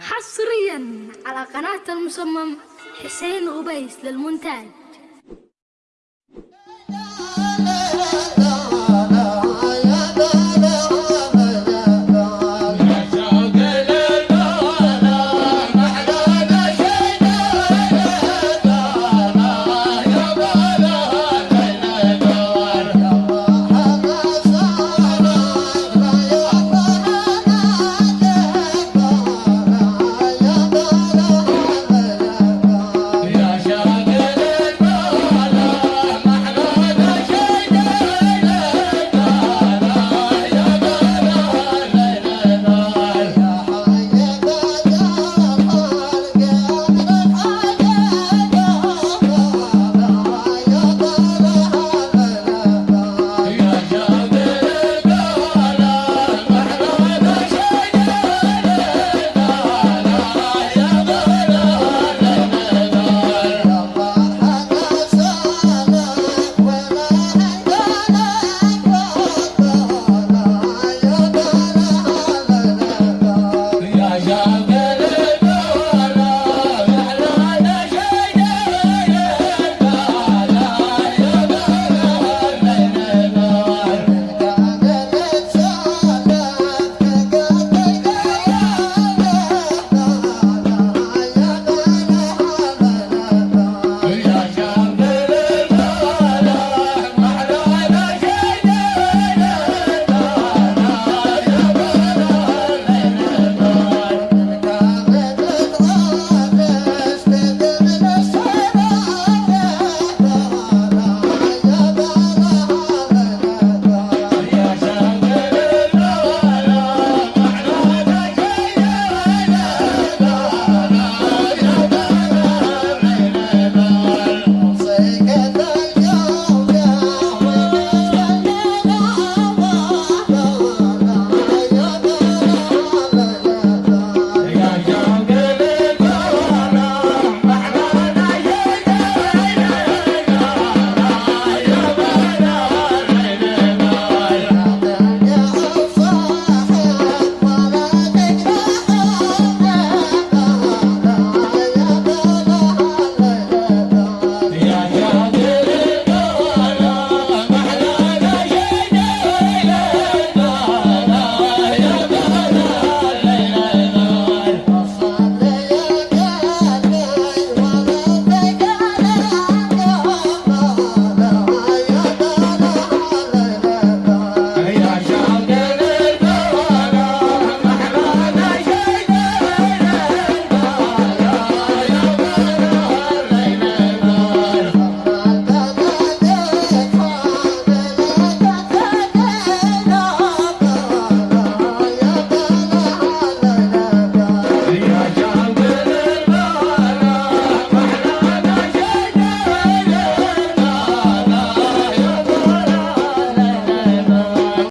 حصريا على قناة المصمم حسين غبيس للمونتاج.